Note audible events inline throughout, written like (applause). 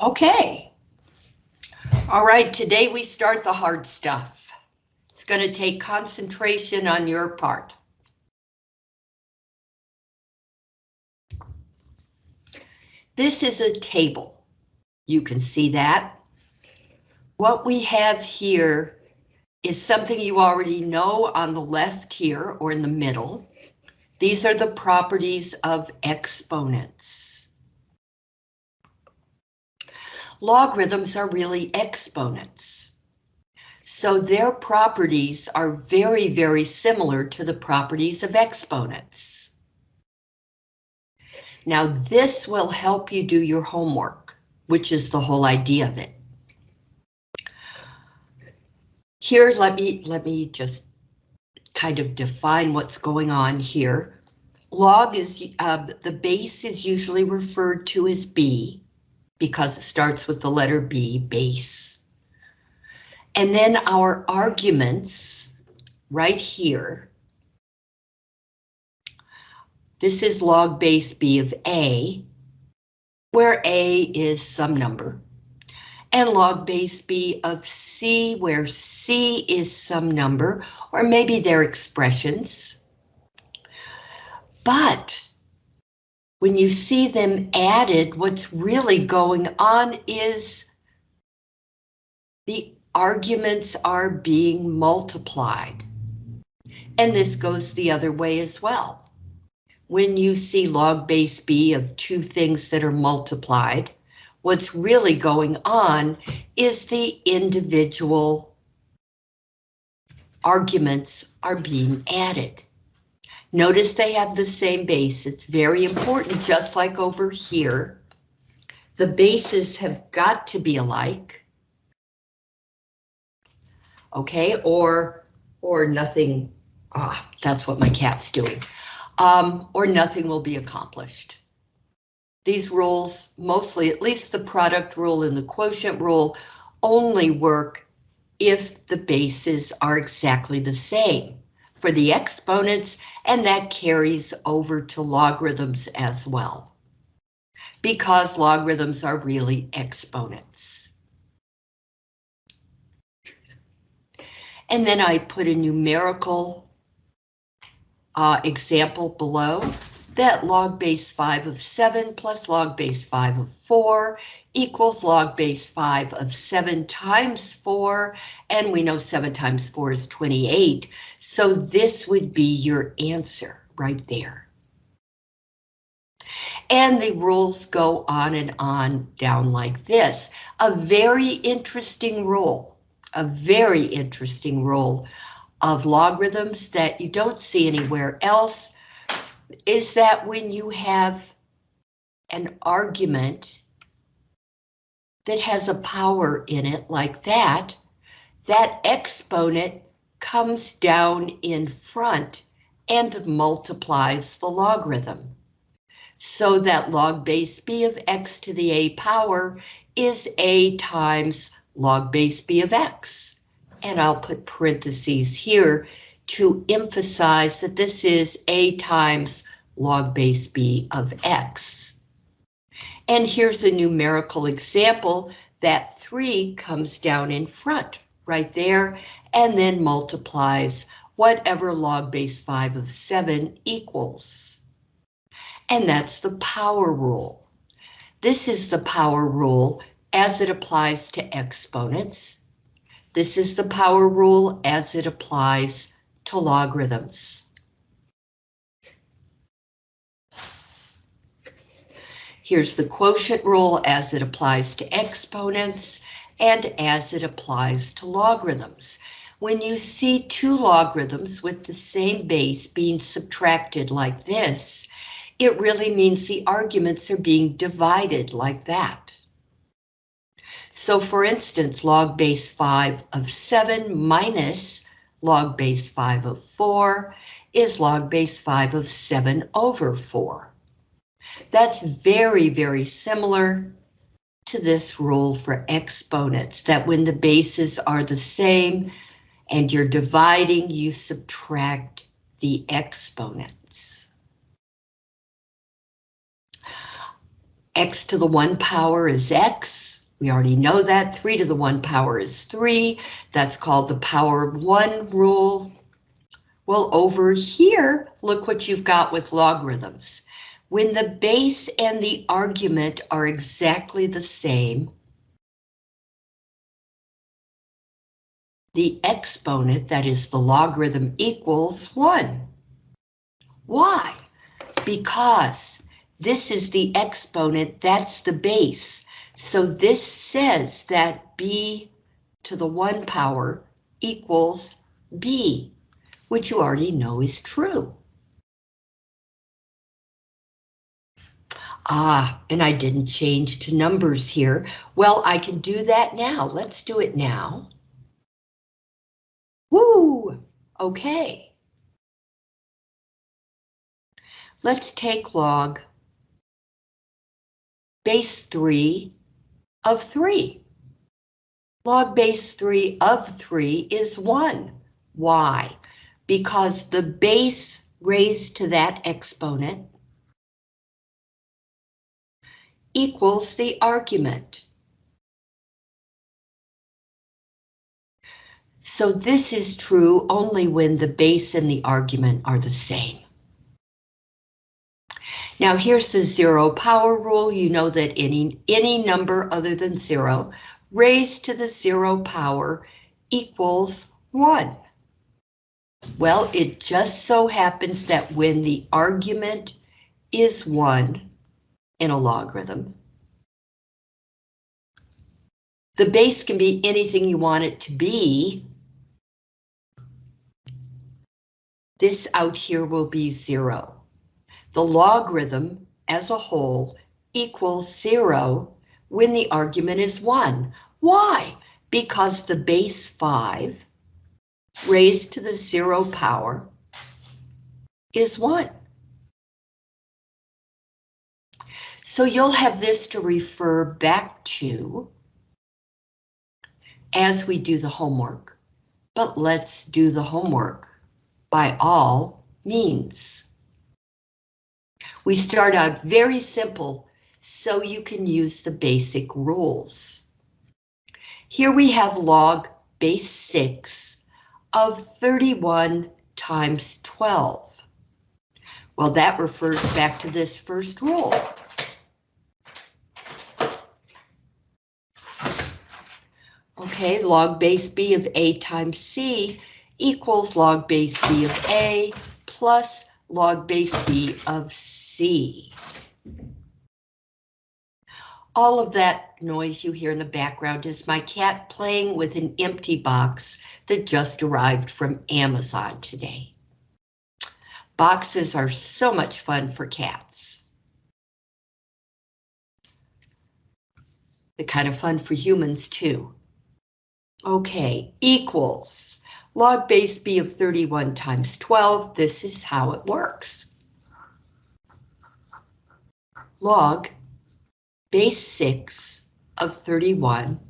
Okay. All right, today we start the hard stuff. It's going to take concentration on your part. This is a table. You can see that. What we have here is something you already know on the left here or in the middle. These are the properties of exponents. Logarithms are really exponents. So their properties are very, very similar to the properties of exponents. Now this will help you do your homework, which is the whole idea of it. Here's, let me, let me just kind of define what's going on here. Log is, uh, the base is usually referred to as B because it starts with the letter B, base. And then our arguments right here. This is log base B of A, where A is some number and log base B of C, where C is some number, or maybe they're expressions. But when you see them added, what's really going on is the arguments are being multiplied. And this goes the other way as well. When you see log base B of two things that are multiplied, What's really going on is the individual arguments are being added. Notice they have the same base. It's very important, just like over here. The bases have got to be alike. Okay, or or nothing. Ah, that's what my cat's doing. Um, or nothing will be accomplished. These rules, mostly at least the product rule and the quotient rule, only work if the bases are exactly the same for the exponents, and that carries over to logarithms as well. Because logarithms are really exponents. And then I put a numerical uh, example below that log base 5 of 7 plus log base 5 of 4 equals log base 5 of 7 times 4, and we know 7 times 4 is 28, so this would be your answer right there. And the rules go on and on down like this. A very interesting rule, a very interesting rule of logarithms that you don't see anywhere else is that when you have an argument that has a power in it like that, that exponent comes down in front and multiplies the logarithm. So that log base b of x to the a power is a times log base b of x. And I'll put parentheses here to emphasize that this is a times log base b of x. And here's a numerical example that 3 comes down in front right there and then multiplies whatever log base 5 of 7 equals. And that's the power rule. This is the power rule as it applies to exponents. This is the power rule as it applies to logarithms. Here's the quotient rule as it applies to exponents and as it applies to logarithms. When you see two logarithms with the same base being subtracted like this, it really means the arguments are being divided like that. So for instance, log base 5 of 7 minus log base 5 of 4 is log base 5 of 7 over 4. That's very, very similar to this rule for exponents, that when the bases are the same and you're dividing, you subtract the exponents. x to the 1 power is x. We already know that. 3 to the 1 power is 3. That's called the power of 1 rule. Well, over here, look what you've got with logarithms. When the base and the argument are exactly the same, the exponent, that is the logarithm, equals 1. Why? Because this is the exponent, that's the base. So this says that b to the 1 power equals b, which you already know is true. Ah, and I didn't change to numbers here. Well, I can do that now. Let's do it now. Woo! Okay. Let's take log base 3 of 3. Log base 3 of 3 is 1. Why? Because the base raised to that exponent equals the argument. So this is true only when the base and the argument are the same. Now here's the zero power rule. You know that any, any number other than zero raised to the zero power equals one. Well, it just so happens that when the argument is one in a logarithm, the base can be anything you want it to be. This out here will be zero the logarithm as a whole equals zero when the argument is one. Why? Because the base five raised to the zero power is one. So you'll have this to refer back to as we do the homework. But let's do the homework by all means. We start out very simple so you can use the basic rules. Here we have log base 6 of 31 times 12. Well, that refers back to this first rule. Okay, log base b of a times c equals log base b of a plus log base b of c. All of that noise you hear in the background is my cat playing with an empty box that just arrived from Amazon today. Boxes are so much fun for cats. They're kind of fun for humans too. Okay, equals log base b of 31 times 12. This is how it works log base 6 of 31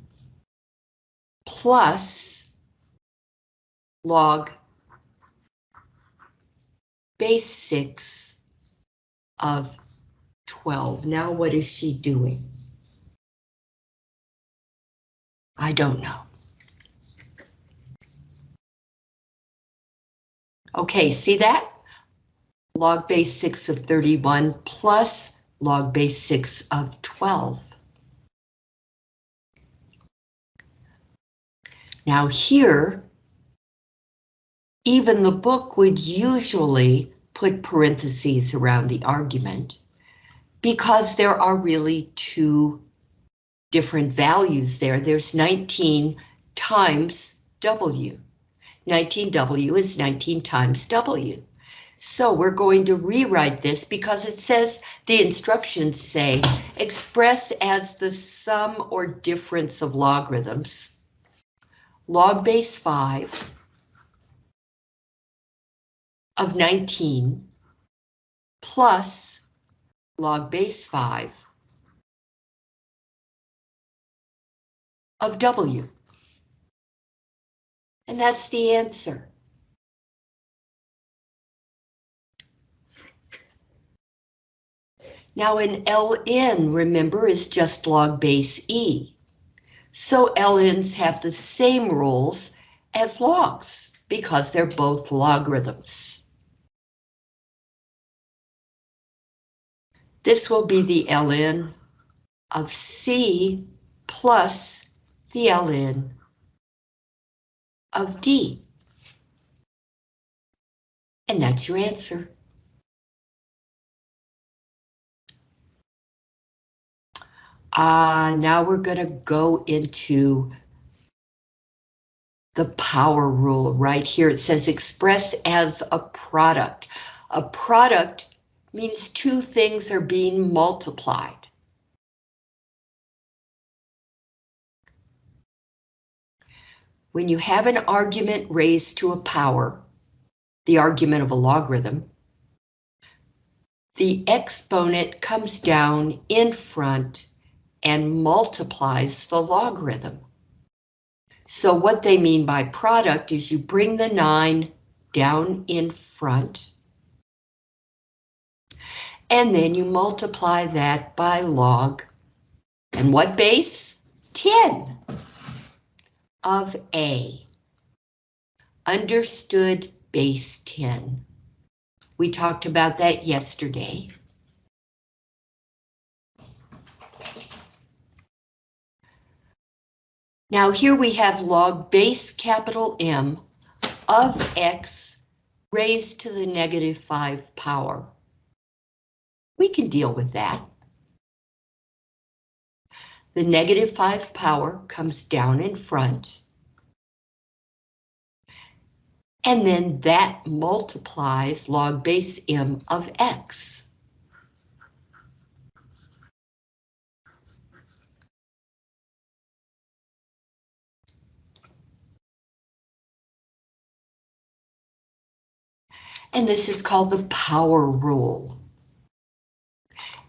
plus log base 6 of 12. Now what is she doing? I don't know. Okay, see that? Log base 6 of 31 plus log base 6 of 12. Now here, even the book would usually put parentheses around the argument because there are really two different values there. There's 19 times W. 19W is 19 times W. So we're going to rewrite this because it says the instructions say express as the sum or difference of logarithms. Log base 5 of 19 plus log base 5 of W. And that's the answer. Now an ln, remember, is just log base e. So ln's have the same rules as logs because they're both logarithms. This will be the ln of c plus the ln of d. And that's your answer. Uh, now we're going to go into the power rule right here. It says express as a product. A product means two things are being multiplied. When you have an argument raised to a power, the argument of a logarithm, the exponent comes down in front and multiplies the logarithm. So what they mean by product is you bring the 9 down in front, and then you multiply that by log, and what base? 10 of A. Understood base 10. We talked about that yesterday. Now here we have log base capital M of X raised to the negative 5 power. We can deal with that. The negative 5 power comes down in front. And then that multiplies log base M of X. and this is called the power rule.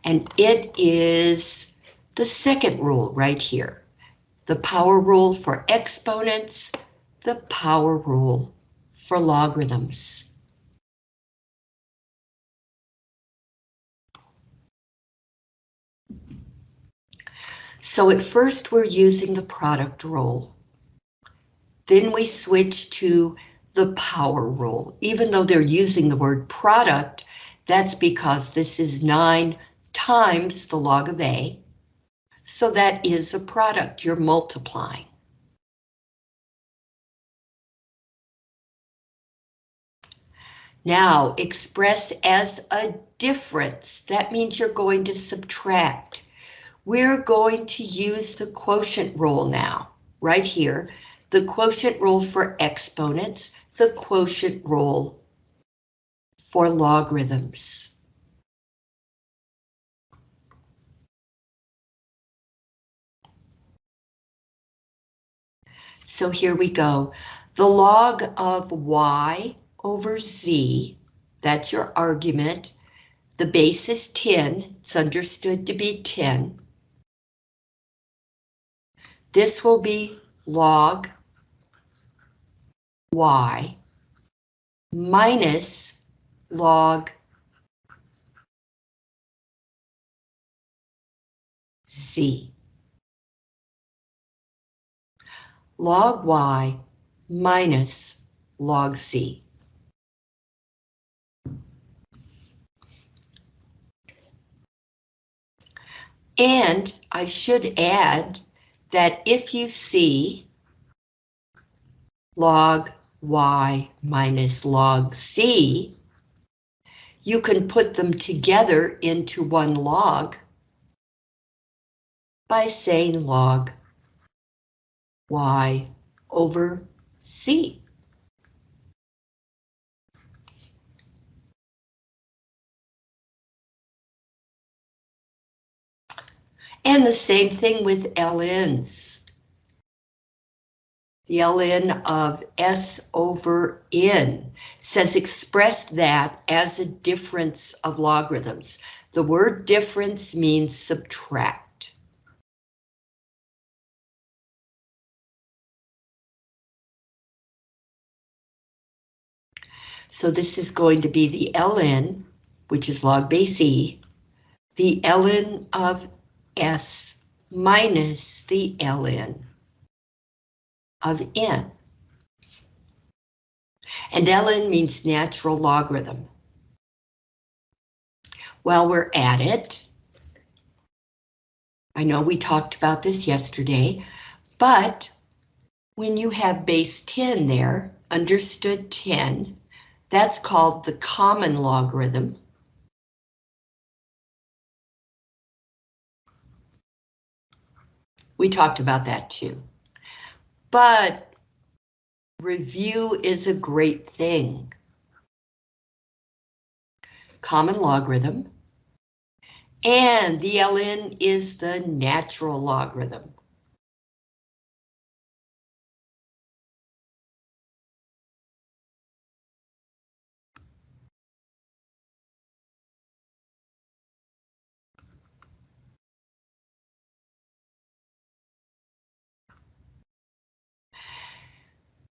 And it is the second rule right here. The power rule for exponents, the power rule for logarithms. So at first we're using the product rule. Then we switch to the power rule. Even though they're using the word product, that's because this is 9 times the log of A. So that is a product you're multiplying. Now, express as a difference. That means you're going to subtract. We're going to use the quotient rule now, right here. The quotient rule for exponents the quotient rule for logarithms. So here we go. The log of y over z, that's your argument. The base is 10, it's understood to be 10. This will be log y minus log z. Log y minus log c. And I should add that if you see log y minus log c, you can put them together into one log by saying log y over c. And the same thing with ln's the ln of S over N says express that as a difference of logarithms. The word difference means subtract. So this is going to be the ln, which is log base e, the ln of s minus the ln of n. And ln means natural logarithm. While we're at it, I know we talked about this yesterday, but when you have base 10 there, understood 10, that's called the common logarithm. We talked about that too. But review is a great thing. Common logarithm. And the ln is the natural logarithm.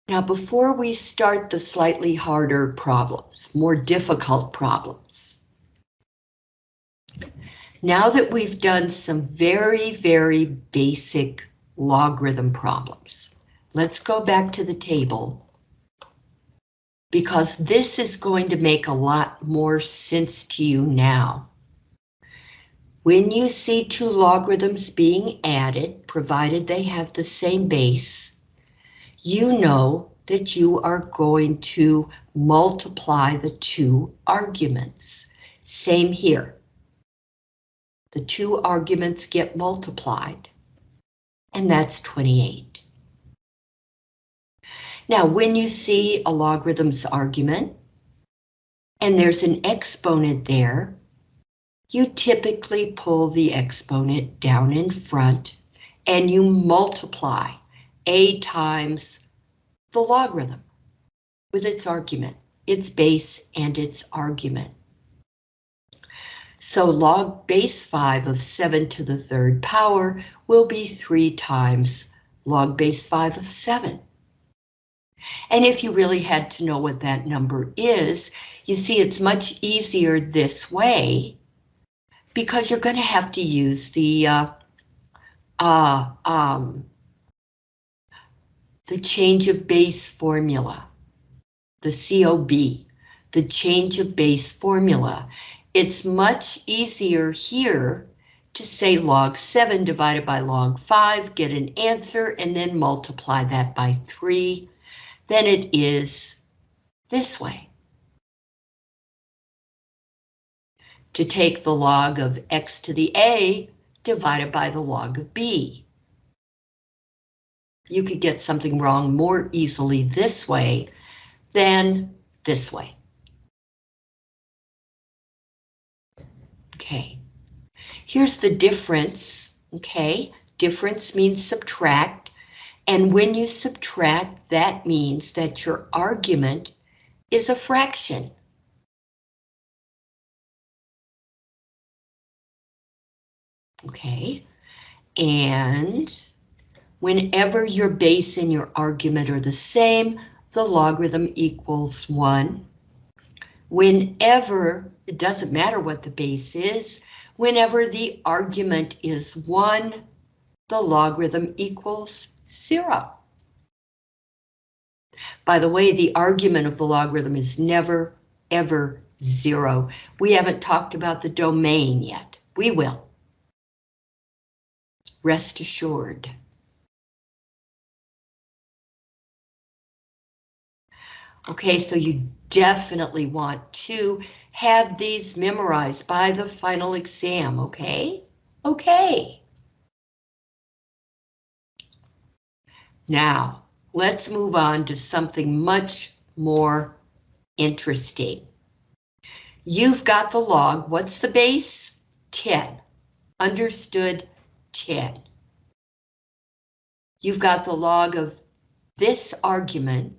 Now, before we start the slightly harder problems, more difficult problems, now that we've done some very, very basic logarithm problems, let's go back to the table because this is going to make a lot more sense to you now. When you see two logarithms being added, provided they have the same base, you know that you are going to multiply the two arguments. Same here. The two arguments get multiplied, and that's 28. Now, when you see a logarithm's argument, and there's an exponent there, you typically pull the exponent down in front, and you multiply a times the logarithm with its argument, its base and its argument. So log base 5 of 7 to the third power will be 3 times log base 5 of 7. And if you really had to know what that number is, you see it's much easier this way because you're going to have to use the uh, uh, um, the change of base formula, the COB, the change of base formula. It's much easier here to say log 7 divided by log 5, get an answer, and then multiply that by 3 than it is this way. To take the log of x to the a divided by the log of b you could get something wrong more easily this way than this way. Okay, here's the difference, okay? Difference means subtract, and when you subtract, that means that your argument is a fraction. Okay, and Whenever your base and your argument are the same, the logarithm equals 1. Whenever, it doesn't matter what the base is, whenever the argument is 1, the logarithm equals 0. By the way, the argument of the logarithm is never, ever 0. We haven't talked about the domain yet. We will. Rest assured. Okay, so you definitely want to have these memorized by the final exam, okay? Okay. Now, let's move on to something much more interesting. You've got the log. What's the base? 10. Understood 10. You've got the log of this argument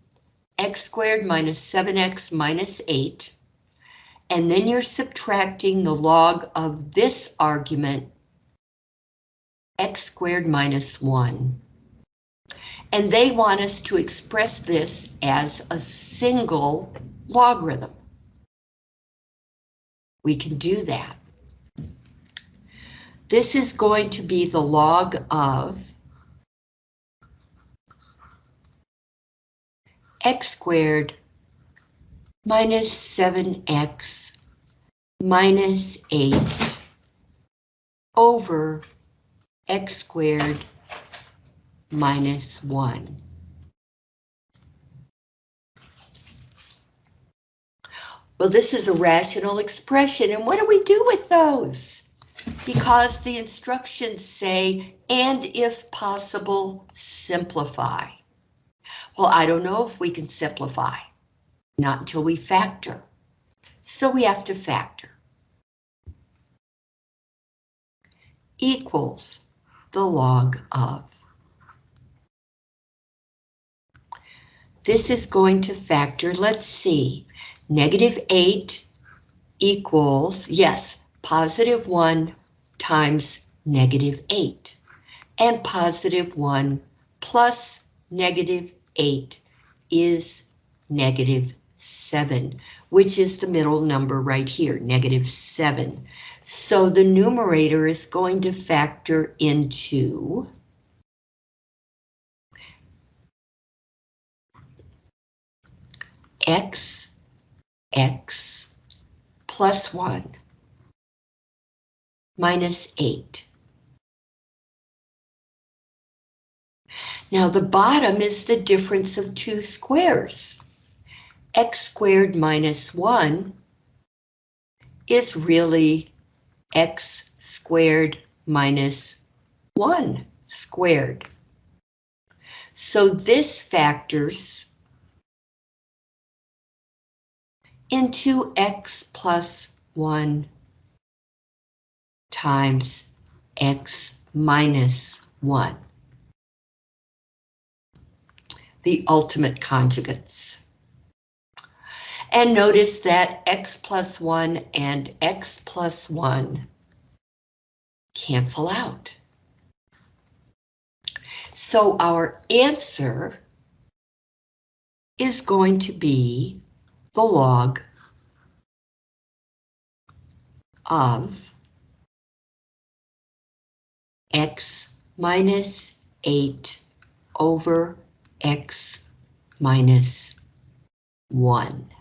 x squared minus 7x minus 8, and then you're subtracting the log of this argument, x squared minus 1. And they want us to express this as a single logarithm. We can do that. This is going to be the log of x squared minus 7x minus 8 over x squared minus 1. Well, this is a rational expression, and what do we do with those? Because the instructions say, and if possible, simplify. Well, I don't know if we can simplify. Not until we factor. So we have to factor. Equals the log of. This is going to factor, let's see, negative 8 equals, yes, positive 1 times negative 8. And positive 1 plus negative 8 is negative 7, which is the middle number right here, negative 7. So the numerator is going to factor into x, x plus 1 minus 8. Now the bottom is the difference of two squares. x squared minus 1 is really x squared minus 1 squared. So this factors into x plus 1 times x minus 1. The ultimate conjugates. And notice that x plus 1 and x plus 1 cancel out. So our answer is going to be the log of x minus 8 over x minus 1.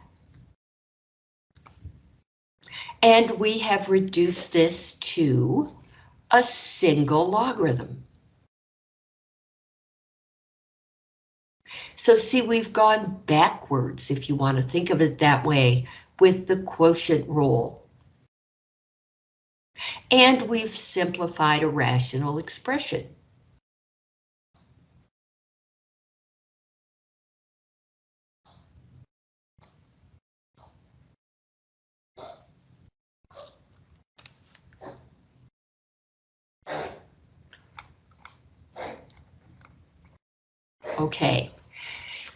And we have reduced this to a single logarithm. So see, we've gone backwards, if you want to think of it that way, with the quotient rule. And we've simplified a rational expression. Okay,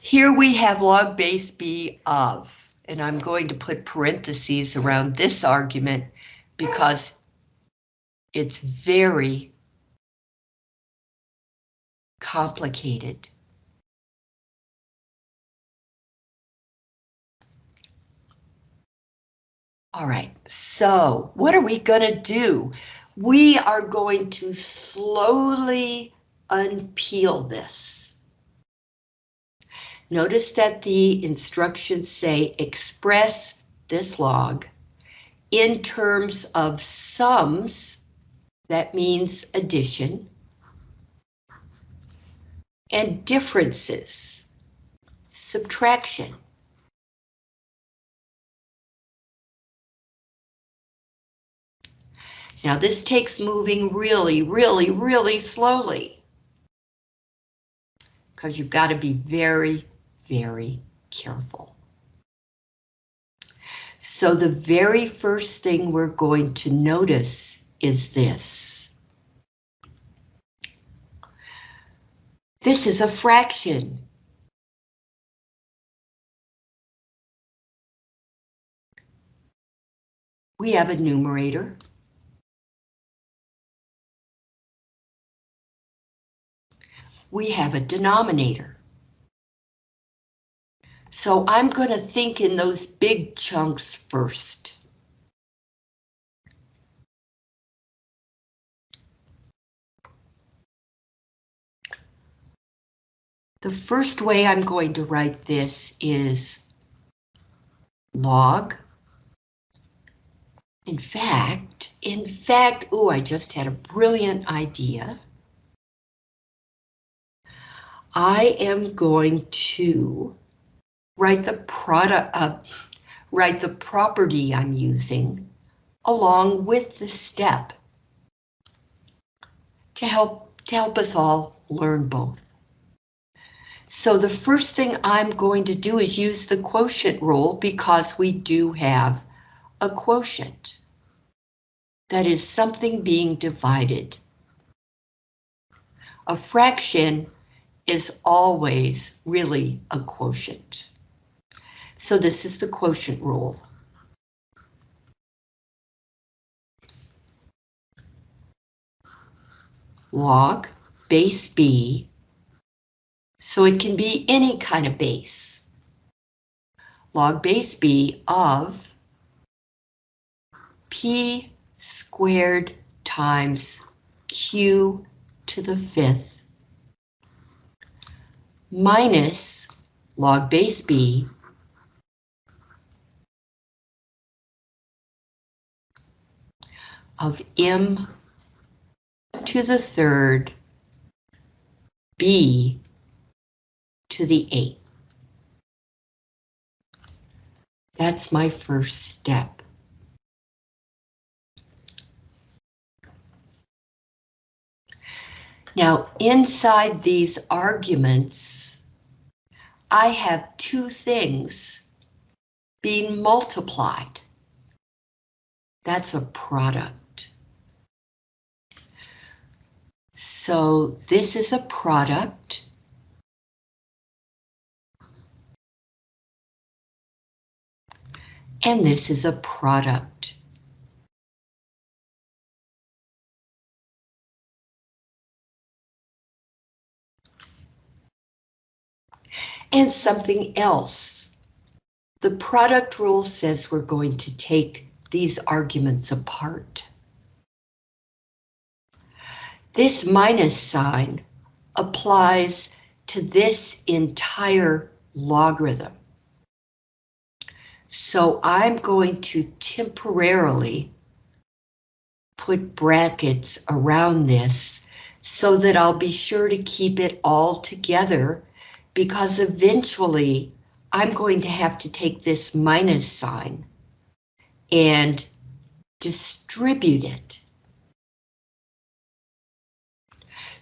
here we have log base b of, and I'm going to put parentheses around this argument because it's very complicated. All right, so what are we going to do? We are going to slowly unpeel this. Notice that the instructions say express this log in terms of sums, that means addition, and differences, subtraction. Now this takes moving really, really, really slowly. Because you've got to be very, very careful. So the very first thing we're going to notice is this. This is a fraction. We have a numerator. We have a denominator. So I'm going to think in those big chunks first. The first way I'm going to write this is log. In fact, in fact, oh, I just had a brilliant idea. I am going to write the product, uh, write the property I'm using along with the step to help to help us all learn both. So the first thing I'm going to do is use the quotient rule because we do have a quotient. That is something being divided. A fraction is always really a quotient. So this is the quotient rule. Log base B, so it can be any kind of base. Log base B of P squared times Q to the fifth minus log base B of m to the third b to the eighth. That's my first step. Now, inside these arguments, I have two things being multiplied. That's a product. So this is a product. And this is a product. And something else. The product rule says we're going to take these arguments apart. This minus sign applies to this entire logarithm. So I'm going to temporarily put brackets around this so that I'll be sure to keep it all together because eventually I'm going to have to take this minus sign and distribute it.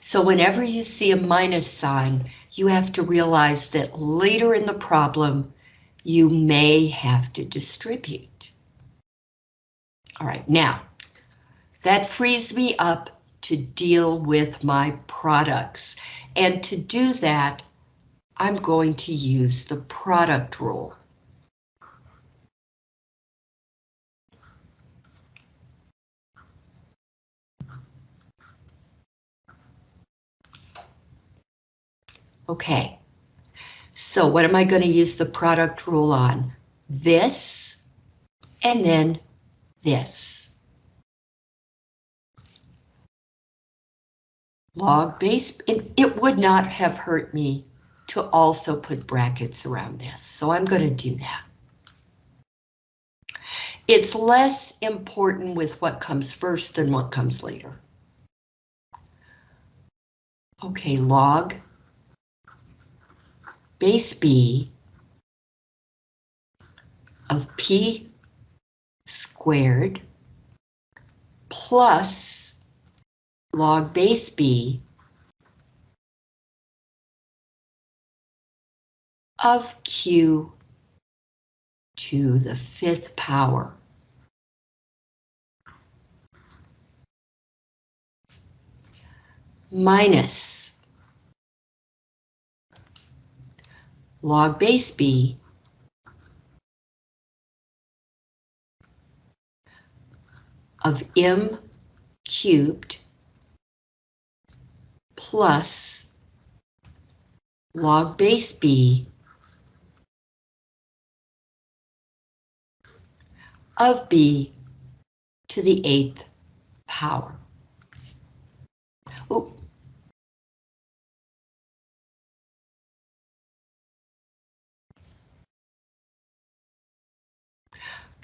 So whenever you see a minus sign, you have to realize that later in the problem, you may have to distribute. All right, now, that frees me up to deal with my products. And to do that, I'm going to use the product rule. Okay, so what am I going to use the product rule on? This, and then this. Log base, it, it would not have hurt me to also put brackets around this, so I'm going to do that. It's less important with what comes first than what comes later. Okay, log base B of P squared plus log base B of Q to the fifth power. Minus log base B of m cubed plus log base B of b to the eighth power.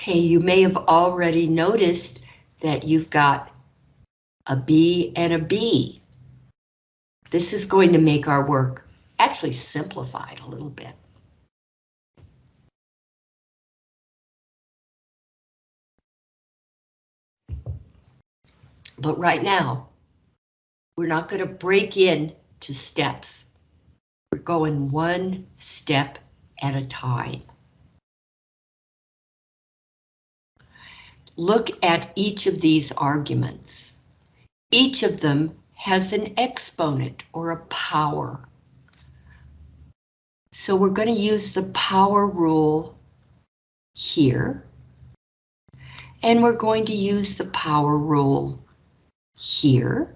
Okay, you may have already noticed that you've got a B and a B. This is going to make our work actually simplified a little bit. But right now, we're not going to break in to steps. We're going one step at a time. Look at each of these arguments. Each of them has an exponent or a power. So we're going to use the power rule here. And we're going to use the power rule here.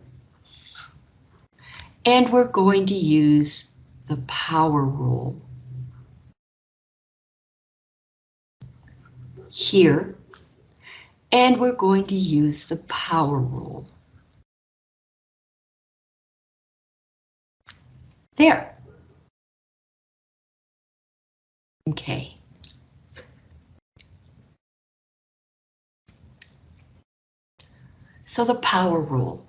And we're going to use the power rule here. And we're going to use the power rule. There. Okay. So the power rule.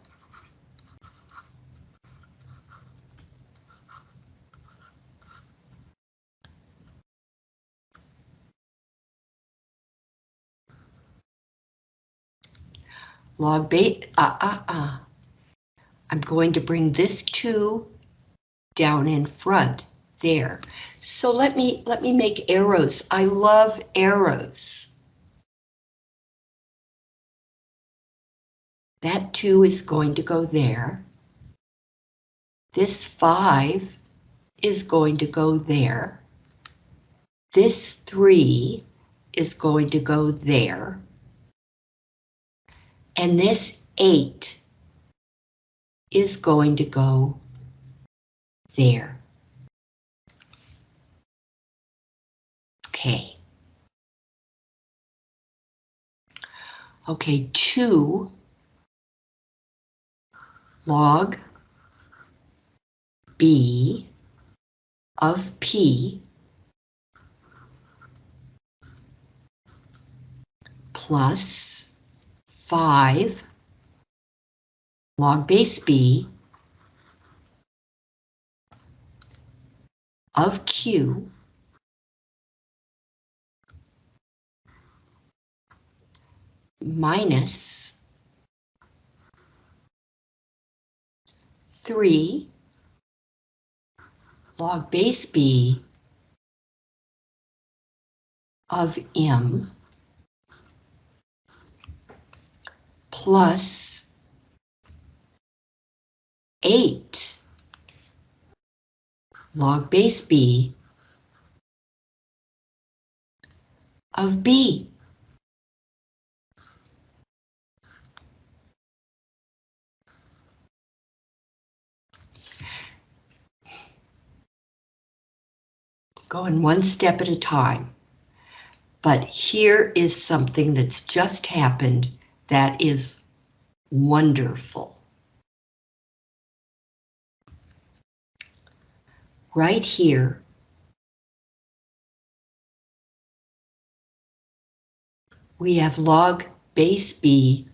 Log ah, uh, ah, uh, ah. Uh. I'm going to bring this 2 down in front there. So let me let me make arrows. I love arrows. That 2 is going to go there. This 5 is going to go there. This 3 is going to go there. And this 8 is going to go there. Okay. Okay, 2 log B of P plus 5 log base B of Q minus 3 log base B of M plus 8 log base B of B. Going one step at a time. But here is something that's just happened that is wonderful. Right here, we have log base B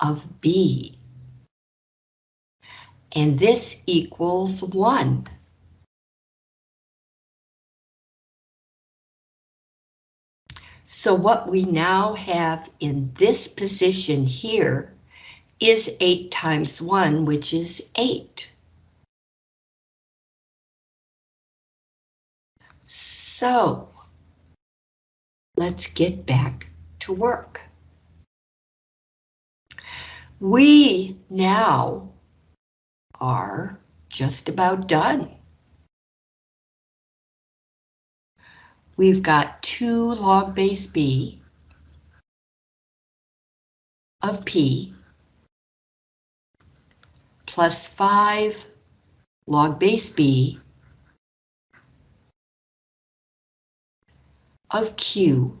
of B. And this equals 1. So what we now have in this position here is 8 times 1, which is 8. So, let's get back to work. We now are just about done. We've got 2 log base B of P plus 5 log base B of Q.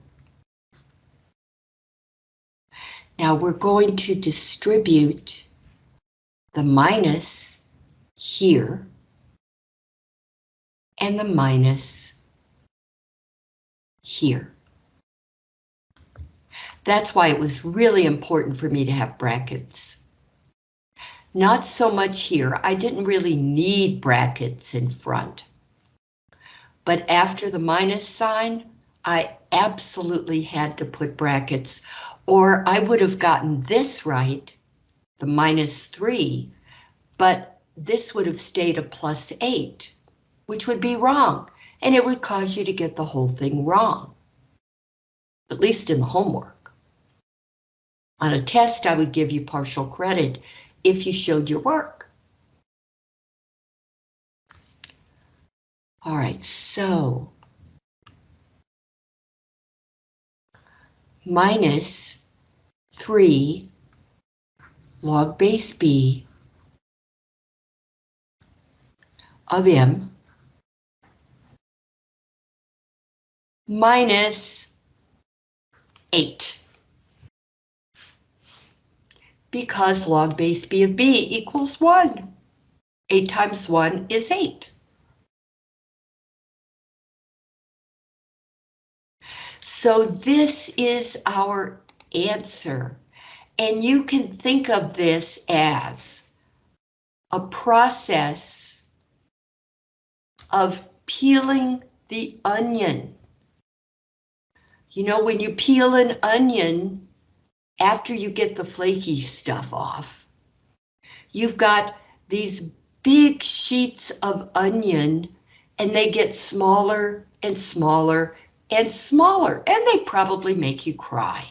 Now we're going to distribute the minus here and the minus here. That's why it was really important for me to have brackets. Not so much here, I didn't really need brackets in front. But after the minus sign, I absolutely had to put brackets, or I would have gotten this right, the minus 3, but this would have stayed a plus 8, which would be wrong, and it would cause you to get the whole thing wrong, at least in the homework. On a test, I would give you partial credit if you showed your work. All right, so minus 3 log base b of m minus 8. Because log base b of b equals 1. 8 times 1 is 8. So this is our answer. And you can think of this as a process of peeling the onion. You know, when you peel an onion, after you get the flaky stuff off, you've got these big sheets of onion and they get smaller and smaller and smaller, and they probably make you cry.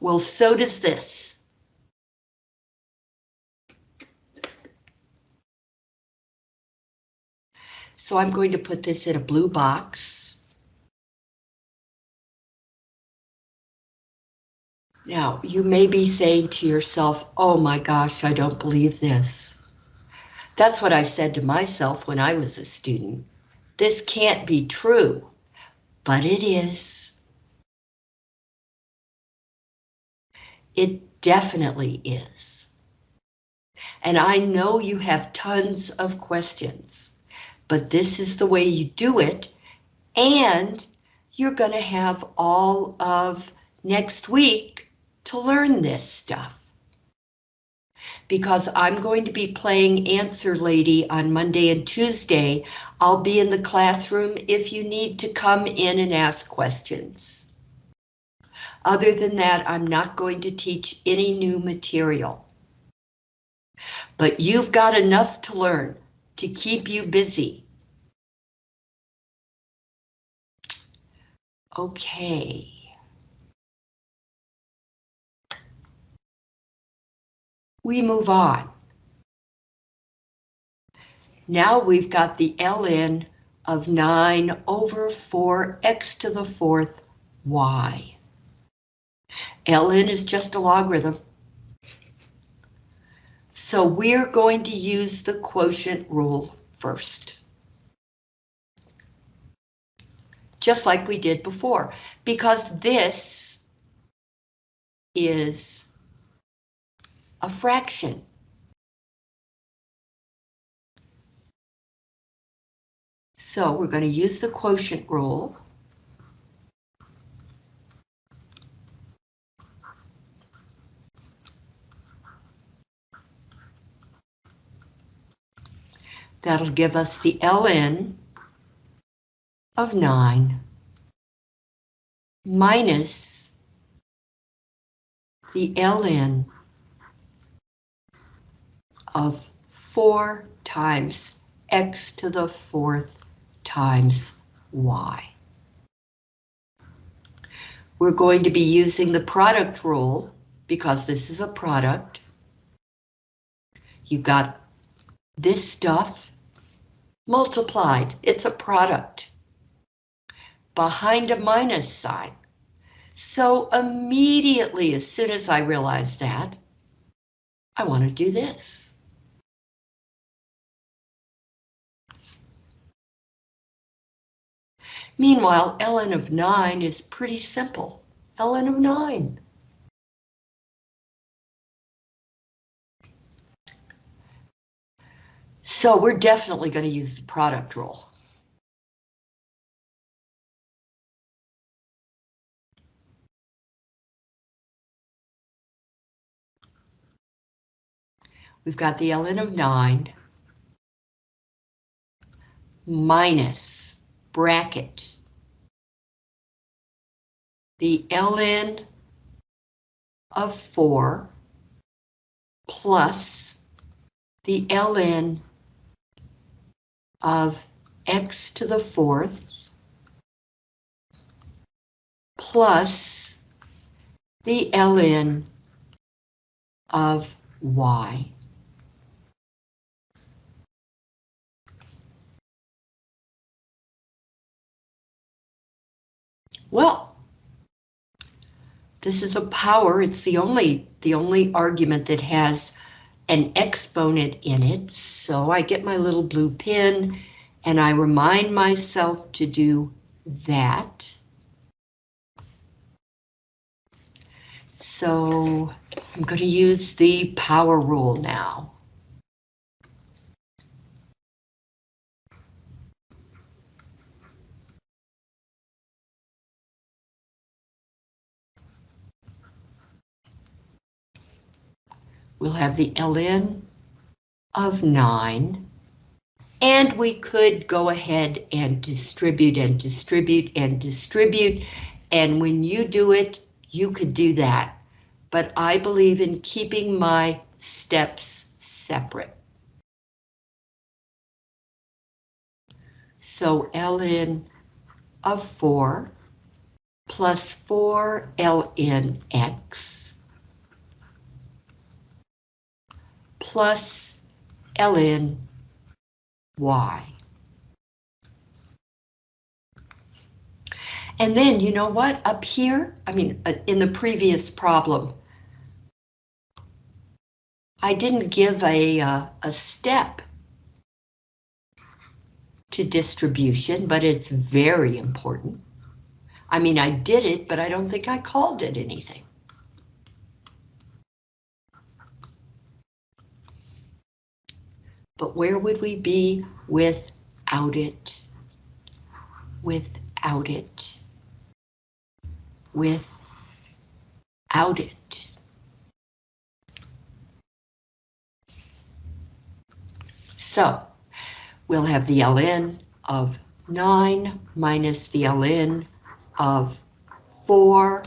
Well, so does this. So I'm going to put this in a blue box. Now, you may be saying to yourself, oh my gosh, I don't believe this. That's what I said to myself when I was a student. This can't be true but it is. It definitely is. And I know you have tons of questions, but this is the way you do it. And you're going to have all of next week to learn this stuff because I'm going to be playing Answer Lady on Monday and Tuesday. I'll be in the classroom if you need to come in and ask questions. Other than that, I'm not going to teach any new material. But you've got enough to learn to keep you busy. Okay. We move on. Now we've got the ln of 9 over 4x to the fourth y. ln is just a logarithm. So we're going to use the quotient rule first. Just like we did before, because this is a fraction. So we're going to use the quotient rule. That'll give us the ln of 9 minus the ln of 4 times x to the fourth times y. We're going to be using the product rule because this is a product. You've got this stuff multiplied. It's a product behind a minus sign. So immediately, as soon as I realize that, I want to do this. Meanwhile, ln of 9 is pretty simple. ln of 9. So we're definitely going to use the product rule. We've got the ln of 9 minus bracket the ln of 4 plus the ln of x to the fourth plus the ln of y. Well, this is a power, it's the only, the only argument that has an exponent in it, so I get my little blue pin and I remind myself to do that. So I'm going to use the power rule now. We'll have the ln of 9. And we could go ahead and distribute and distribute and distribute. And when you do it, you could do that. But I believe in keeping my steps separate. So ln of 4 plus 4 ln x plus ln y. And then, you know what, up here, I mean, uh, in the previous problem, I didn't give a, uh, a step to distribution, but it's very important. I mean, I did it, but I don't think I called it anything. But where would we be without it? Without it. Without it. So we'll have the ln of 9 minus the ln of 4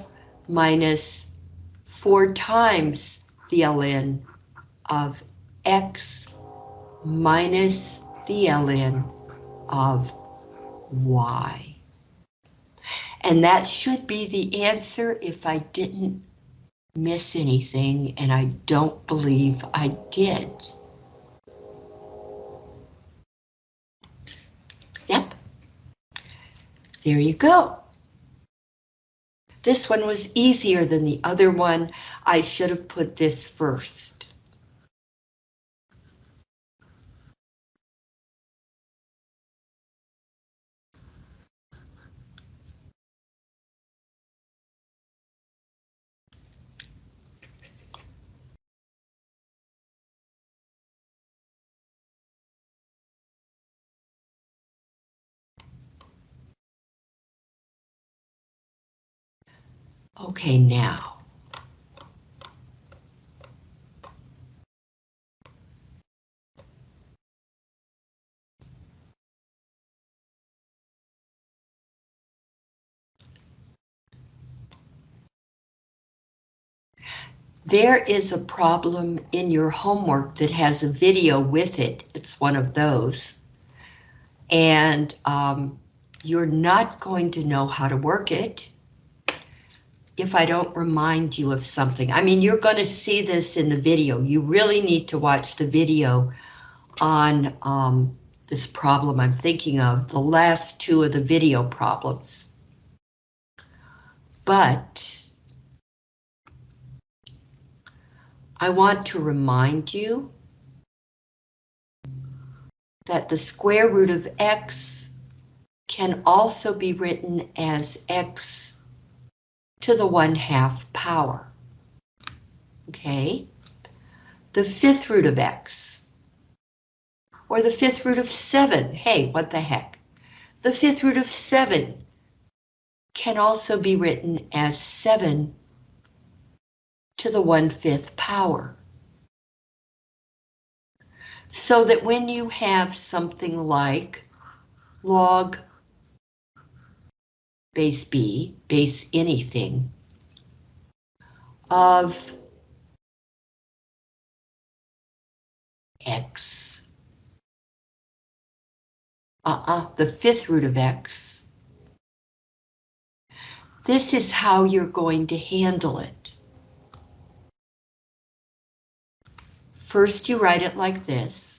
minus 4 times the ln of x minus the ln of y. And that should be the answer if I didn't miss anything, and I don't believe I did. Yep. There you go. This one was easier than the other one. I should have put this first. Okay, now. There is a problem in your homework that has a video with it. It's one of those. And um, you're not going to know how to work it if I don't remind you of something. I mean, you're going to see this in the video. You really need to watch the video on um, this problem I'm thinking of, the last two of the video problems. But I want to remind you that the square root of x can also be written as x to the 1 half power. Okay, the fifth root of x, or the fifth root of 7, hey, what the heck. The fifth root of 7 can also be written as 7 to the 1 5th power. So that when you have something like log base b, base anything, of x, uh-uh, the fifth root of x, this is how you're going to handle it. First, you write it like this.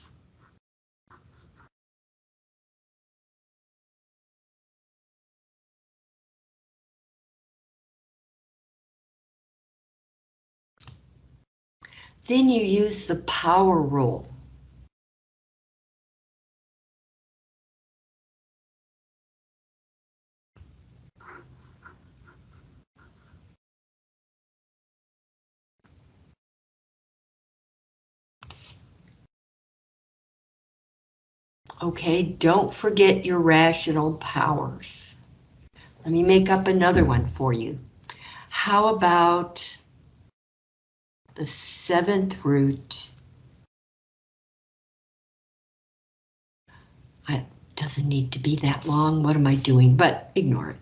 Then you use the power rule. Okay, don't forget your rational powers. Let me make up another one for you. How about the seventh root? It doesn't need to be that long. What am I doing? But ignore it.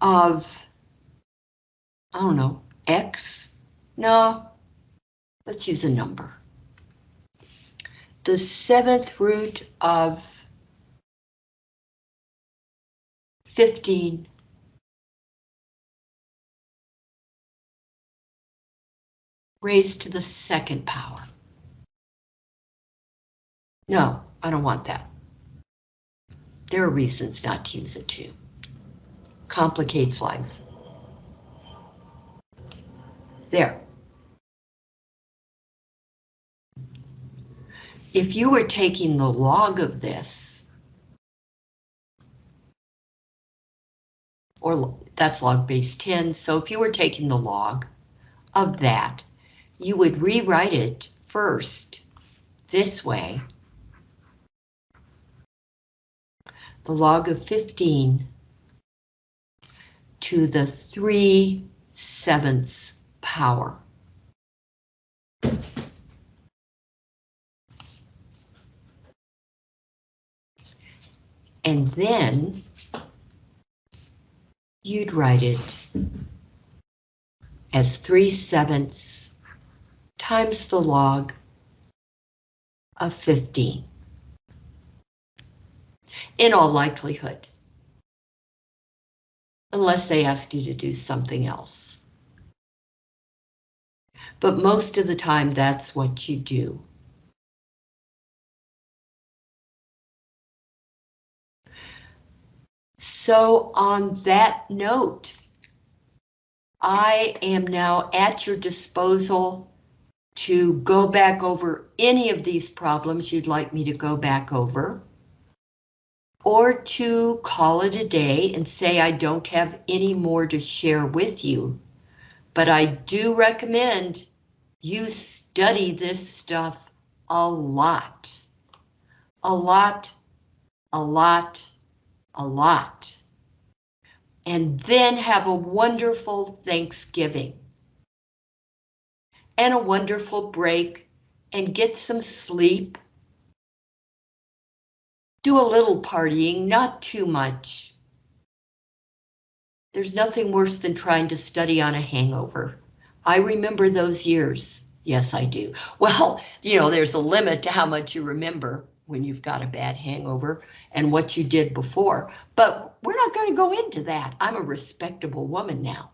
Of, I don't know, X? No, let's use a number the seventh root of 15 raised to the second power. No, I don't want that. There are reasons not to use it too. Complicates life. There. if you were taking the log of this, or that's log base 10, so if you were taking the log of that, you would rewrite it first this way. The log of 15 to the 3 sevenths power. And then you'd write it as 3 sevenths times the log of 15. In all likelihood. Unless they asked you to do something else. But most of the time that's what you do. So on that note, I am now at your disposal to go back over any of these problems you'd like me to go back over, or to call it a day and say I don't have any more to share with you. But I do recommend you study this stuff a lot. A lot, a lot, a lot. And then have a wonderful Thanksgiving. And a wonderful break and get some sleep. Do a little partying, not too much. There's nothing worse than trying to study on a hangover. I remember those years. Yes, I do. (laughs) Well, you know, there's a limit to how much you remember when you've got a bad hangover and what you did before. But we're not going to go into that. I'm a respectable woman now.